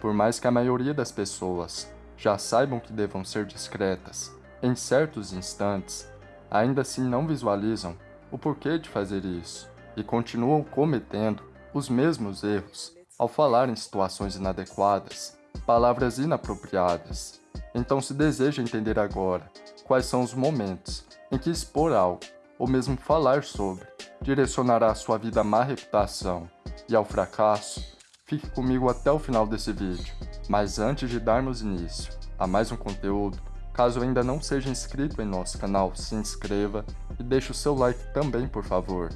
Por mais que a maioria das pessoas já saibam que devam ser discretas em certos instantes, ainda assim não visualizam o porquê de fazer isso e continuam cometendo os mesmos erros ao falar em situações inadequadas, palavras inapropriadas. Então se deseja entender agora quais são os momentos em que expor algo, ou mesmo falar sobre, direcionará a sua vida à má reputação e ao fracasso, Fique comigo até o final desse vídeo. Mas antes de darmos início a mais um conteúdo, caso ainda não seja inscrito em nosso canal, se inscreva e deixe o seu like também, por favor.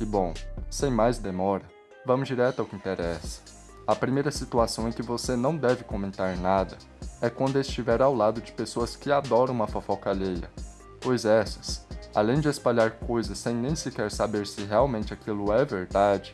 E bom, sem mais demora, vamos direto ao que interessa. A primeira situação em que você não deve comentar nada é quando estiver ao lado de pessoas que adoram uma fofoca alheia, pois essas, além de espalhar coisas sem nem sequer saber se realmente aquilo é verdade,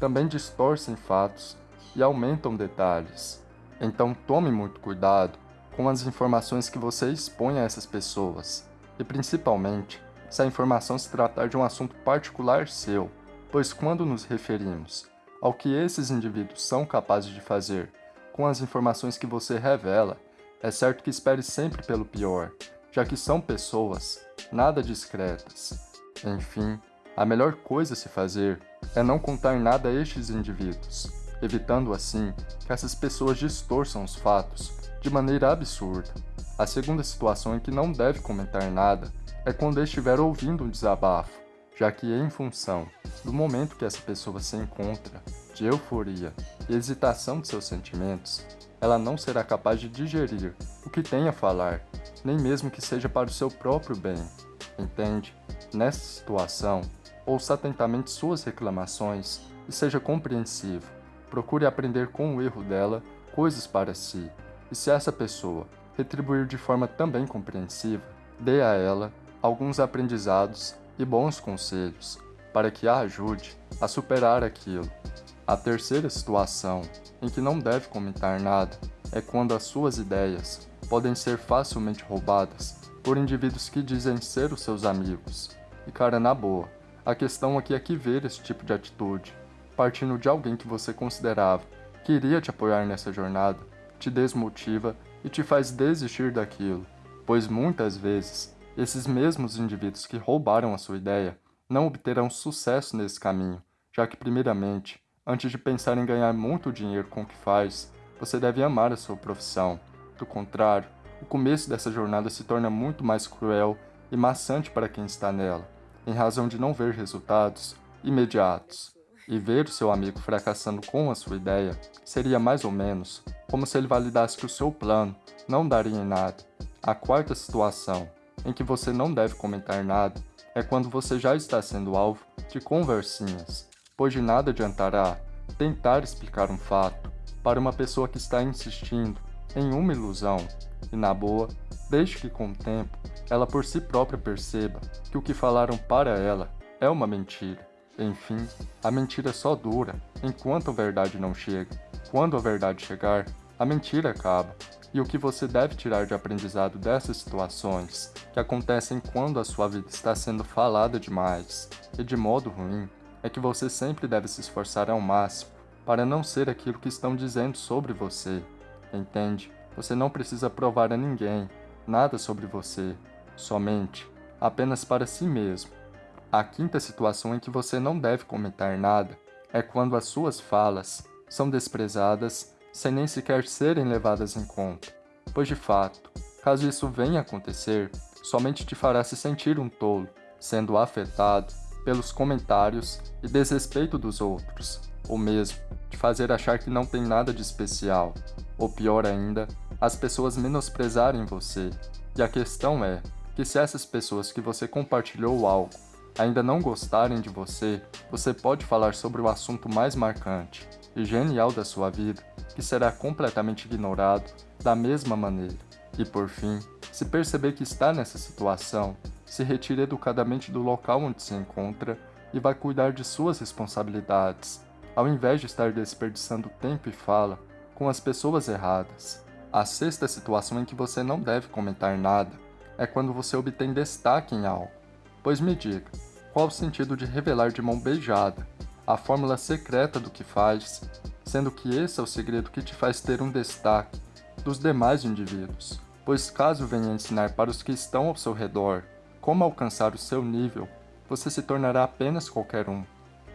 também distorcem fatos e aumentam detalhes. Então tome muito cuidado com as informações que você expõe a essas pessoas, e principalmente se a informação se tratar de um assunto particular seu, pois quando nos referimos ao que esses indivíduos são capazes de fazer com as informações que você revela, é certo que espere sempre pelo pior, já que são pessoas nada discretas. Enfim, a melhor coisa a se fazer é não contar nada a estes indivíduos, evitando assim que essas pessoas distorçam os fatos de maneira absurda. A segunda situação em que não deve comentar nada é quando estiver ouvindo um desabafo, já que em função do momento que essa pessoa se encontra, de euforia e hesitação de seus sentimentos, ela não será capaz de digerir o que tem a falar, nem mesmo que seja para o seu próprio bem. Entende? Nessa situação, ouça atentamente suas reclamações e seja compreensivo procure aprender com o erro dela coisas para si, e se essa pessoa retribuir de forma também compreensiva, dê a ela alguns aprendizados e bons conselhos para que a ajude a superar aquilo. A terceira situação em que não deve comentar nada é quando as suas ideias podem ser facilmente roubadas por indivíduos que dizem ser os seus amigos. E cara, na boa, a questão aqui é que ver esse tipo de atitude partindo de alguém que você considerava que iria te apoiar nessa jornada, te desmotiva e te faz desistir daquilo, pois muitas vezes esses mesmos indivíduos que roubaram a sua ideia não obterão sucesso nesse caminho, já que primeiramente, antes de pensar em ganhar muito dinheiro com o que faz, você deve amar a sua profissão. Do contrário, o começo dessa jornada se torna muito mais cruel e maçante para quem está nela, em razão de não ver resultados imediatos. E ver o seu amigo fracassando com a sua ideia seria mais ou menos como se ele validasse que o seu plano não daria em nada. A quarta situação em que você não deve comentar nada é quando você já está sendo alvo de conversinhas, pois de nada adiantará tentar explicar um fato para uma pessoa que está insistindo em uma ilusão, e na boa, desde que com o tempo ela por si própria perceba que o que falaram para ela é uma mentira. Enfim, a mentira só dura enquanto a verdade não chega. Quando a verdade chegar, a mentira acaba. E o que você deve tirar de aprendizado dessas situações, que acontecem quando a sua vida está sendo falada demais e de modo ruim, é que você sempre deve se esforçar ao máximo para não ser aquilo que estão dizendo sobre você. Entende? Você não precisa provar a ninguém nada sobre você, somente, apenas para si mesmo a quinta situação em que você não deve comentar nada é quando as suas falas são desprezadas sem nem sequer serem levadas em conta, pois de fato, caso isso venha a acontecer, somente te fará se sentir um tolo, sendo afetado pelos comentários e desrespeito dos outros, ou mesmo te fazer achar que não tem nada de especial, ou pior ainda, as pessoas menosprezarem você. E a questão é que se essas pessoas que você compartilhou algo ainda não gostarem de você, você pode falar sobre o assunto mais marcante e genial da sua vida, que será completamente ignorado da mesma maneira. E por fim, se perceber que está nessa situação, se retire educadamente do local onde se encontra e vai cuidar de suas responsabilidades, ao invés de estar desperdiçando tempo e fala com as pessoas erradas. A sexta situação em que você não deve comentar nada é quando você obtém destaque em algo. Pois me diga, qual o sentido de revelar de mão beijada a fórmula secreta do que faz, sendo que esse é o segredo que te faz ter um destaque dos demais indivíduos. Pois caso venha ensinar para os que estão ao seu redor como alcançar o seu nível, você se tornará apenas qualquer um,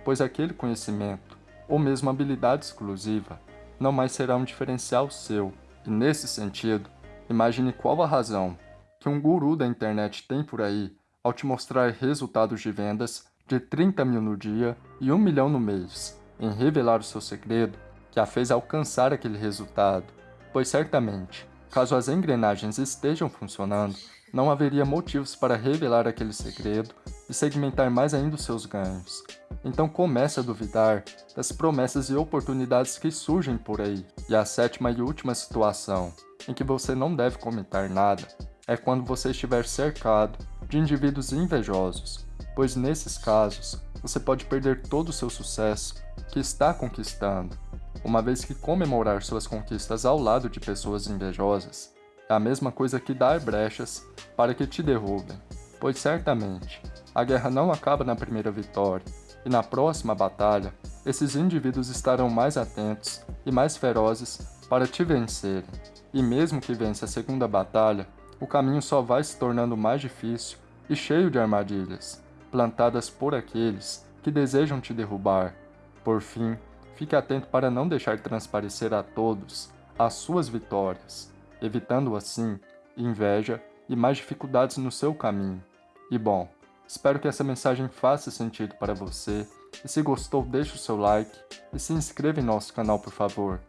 pois aquele conhecimento, ou mesmo habilidade exclusiva, não mais será um diferencial seu. E nesse sentido, imagine qual a razão que um guru da internet tem por aí ao te mostrar resultados de vendas de 30 mil no dia e 1 milhão no mês, em revelar o seu segredo que a fez alcançar aquele resultado, pois certamente, caso as engrenagens estejam funcionando, não haveria motivos para revelar aquele segredo e segmentar mais ainda os seus ganhos. Então comece a duvidar das promessas e oportunidades que surgem por aí. E a sétima e última situação, em que você não deve comentar nada, é quando você estiver cercado de indivíduos invejosos, pois nesses casos você pode perder todo o seu sucesso que está conquistando, uma vez que comemorar suas conquistas ao lado de pessoas invejosas é a mesma coisa que dar brechas para que te derrubem, pois certamente a guerra não acaba na primeira vitória, e na próxima batalha, esses indivíduos estarão mais atentos e mais ferozes para te vencerem. E mesmo que vença a segunda batalha, o caminho só vai se tornando mais difícil e cheio de armadilhas, plantadas por aqueles que desejam te derrubar. Por fim, fique atento para não deixar transparecer a todos as suas vitórias, evitando assim inveja e mais dificuldades no seu caminho. E bom, espero que essa mensagem faça sentido para você, e se gostou deixe o seu like e se inscreva em nosso canal por favor.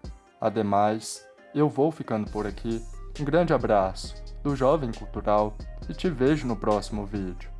Ademais, eu vou ficando por aqui, um grande abraço do Jovem Cultural e te vejo no próximo vídeo.